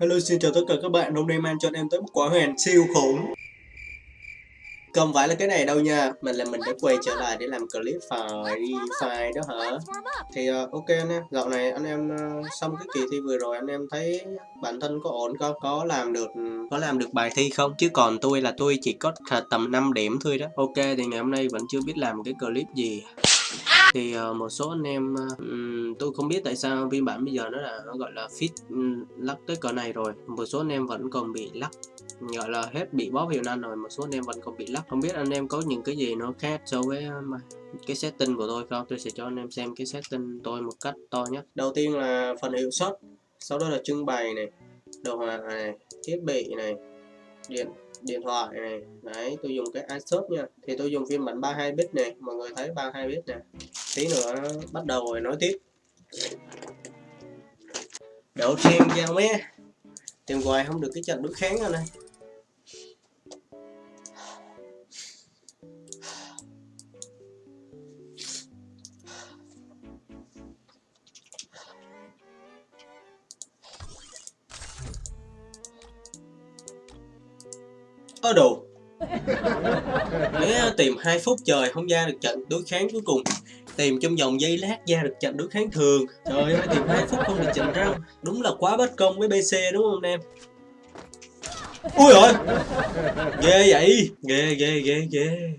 Hello xin chào tất cả các bạn, hôm nay mang cho anh em tới một quả huyền siêu khủng. Không phải là cái này đâu nha, mình là mình đã quay trở lại để làm clip phải file đó hả? Thì uh, ok anh em, dạo này anh em uh, xong cái kỳ thi vừa rồi anh em thấy bản thân có ổn không? Có làm được có làm được bài thi không? Chứ còn tôi là tôi chỉ có tầm 5 điểm thôi đó. Ok thì ngày hôm nay vẫn chưa biết làm cái clip gì thì uh, một số anh em uh, tôi không biết tại sao phiên bản bây giờ nó là nó gọi là fit um, lắc tới cỡ này rồi. Một số anh em vẫn còn bị lắc gọi là hết bị bó hiệu năng rồi một số anh em vẫn còn bị lắc. Không biết anh em có những cái gì nó khác so với uh, cái setting của tôi không? Tôi sẽ cho anh em xem cái setting tôi một cách to nhất. Đầu tiên là phần hiệu suất sau đó là trưng bày này đồ họa này thiết bị này điện điện thoại này đấy, tôi dùng cái iShop nha. Thì tôi dùng phiên bản 32 bit này mọi người thấy 32 bit nè. Tí nữa bắt đầu rồi nói tiếp. Đậu thêm giao mé. Tìm hoài không được cái trận đối kháng rồi này có đồ Để tìm 2 phút trời không ra được trận đối kháng cuối cùng, Tìm trong vòng giây lát ra được trận đối kháng thường. Trời ơi, tìm 2 phút không được trận răng. Đúng là quá bất công với BC đúng không em? Ui rồi Ghê vậy! Ghê ghê ghê ghê.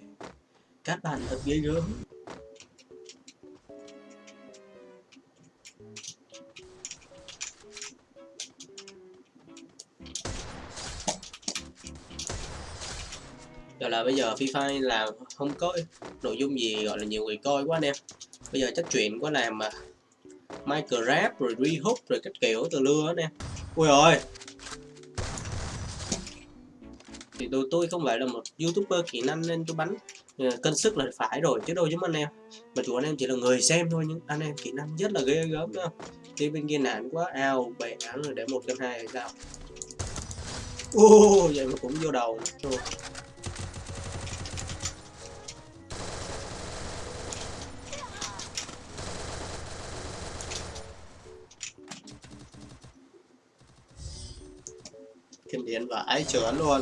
Các bạn thật ghê gớm. Gọi là bây giờ FIFA là không có nội dung gì gọi là nhiều người coi quá anh em. Bây giờ chắc chuyện có làm mà Minecraft rồi Rehook rồi cách kiểu từ lưa anh em. Ui rồi. Thì tôi, tôi không phải là một youtuber kỹ năng nên tôi bắn ờ, cân sức là phải rồi chứ đâu giống anh em. Mà chủ anh em chỉ là người xem thôi nhưng anh em kỹ năng rất là ghê gớm đó. Đi bên kia nản quá ao bẻ án rồi để một cân hai hay sao? Ô vậy mà cũng vô đầu. Kinh điển vãi chớn luôn.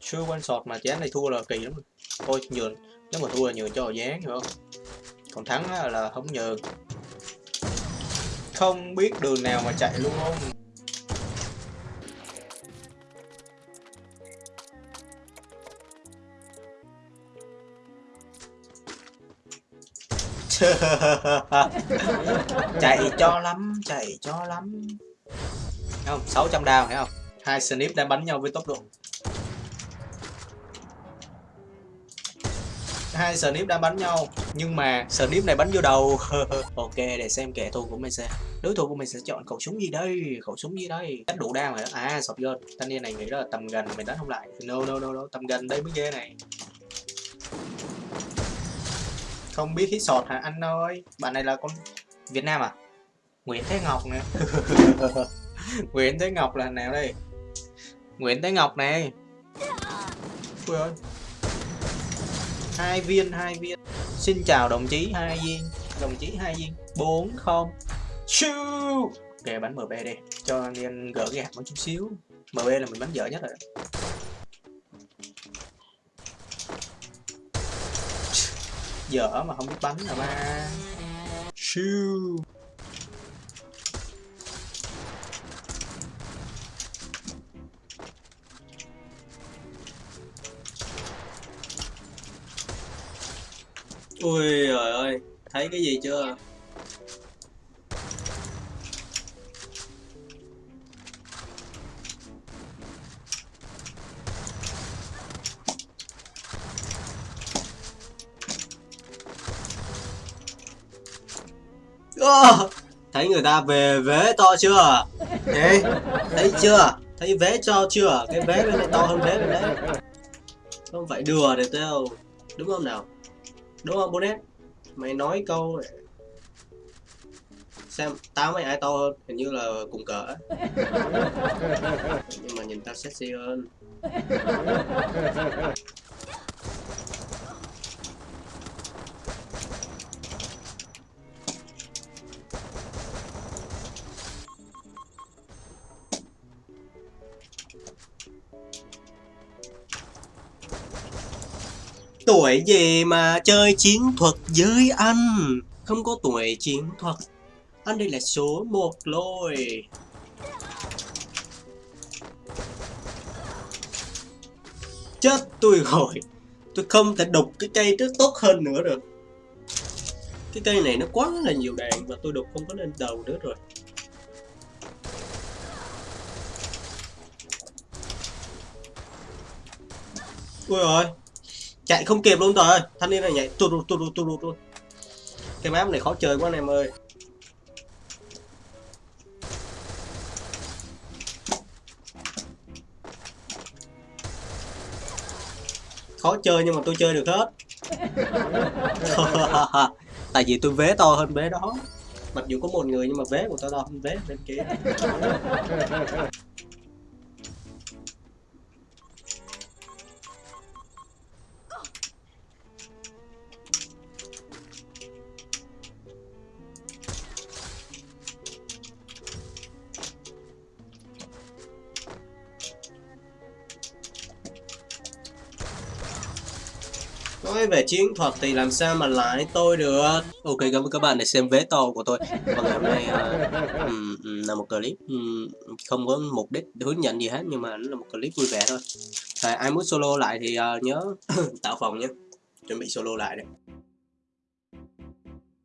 Chưa quan sọt mà chán này thua là kỳ lắm thôi nhường nếu mà thua là nhường cho dán, hiểu không? Còn thắng là không nhường. Không biết đường nào mà chạy luôn không? Chạy cho lắm, chạy cho lắm. Thấy không 600 đao thấy không? Hai snip đang bắn nhau với tốc độ. Hai snip đang bắn nhau. Nhưng mà snip này bắn vô đầu. Ok, để xem kẻ thù của mình sẽ đối thủ của mình sẽ chọn khẩu súng gì đây? Khẩu súng gì đây? Đánh đủ đam rồi đó. À sọt gơn thanh niên này nghĩ là tầm gần mình đánh không lại. No no no no. Tầm gần đây mới ghê này. Không biết hít sọt hả anh ơi? Bạn này là con việt nam à? Nguyễn thế ngọc nè. Nguyễn thế ngọc là nào đây? Nguyễn thế ngọc này. Ui ơi hai viên hai viên. Xin chào đồng chí, hai viên. Đồng chí, hai viên. Bốn, không. Siêu. Ok bắn mb đi. Cho anh em gỡ gạt một chút xíu. Mb là mình bắn dở nhất rồi dở mà không biết bắn là ba. Siêu. Ui trời ơi. Thấy cái gì chưa? Oh, thấy người ta về vế to chưa? Ê, thấy chưa? Thấy vế cho chưa? Cái vế bên này to hơn vế bên đấy. Không phải đùa được đâu Đúng không nào? Đúng không Bonnet Mày nói câu Xem tao với ai to hơn? Hình như là cùng cỡ. Nhưng mà nhìn tao sexy hơn Tuổi gì mà chơi chiến thuật với anh? Không có tuổi chiến thuật. Anh đây là số 1 rồi. Chết tôi rồi. Tôi không thể đục cái cây trước tốt hơn nữa được. Cái cây này nó quá là nhiều đạn Và tôi đục không có lên đầu nữa rồi. Ui rồi chạy không kịp luôn rồi. Thanh niên này nhảy tu tu tu tu tu cái map này khó chơi quá anh em ơi. Khó chơi nhưng mà tôi chơi được hết. Tại vì tôi vế to hơn vế đó. Mặc dù có một người nhưng mà vế của tao to hơn vế bên kia. Nói về chiến thuật thì làm sao mà lại tôi được? Ok cảm ơn các bạn đã xem vé to của tôi. Và ngày hôm nay uh, um, là một clip um, không có mục đích hướng dẫn gì hết Nhưng mà nó là một clip vui vẻ thôi. À, ai muốn solo lại thì uh, nhớ tạo phòng nhé. Chuẩn bị solo lại đây.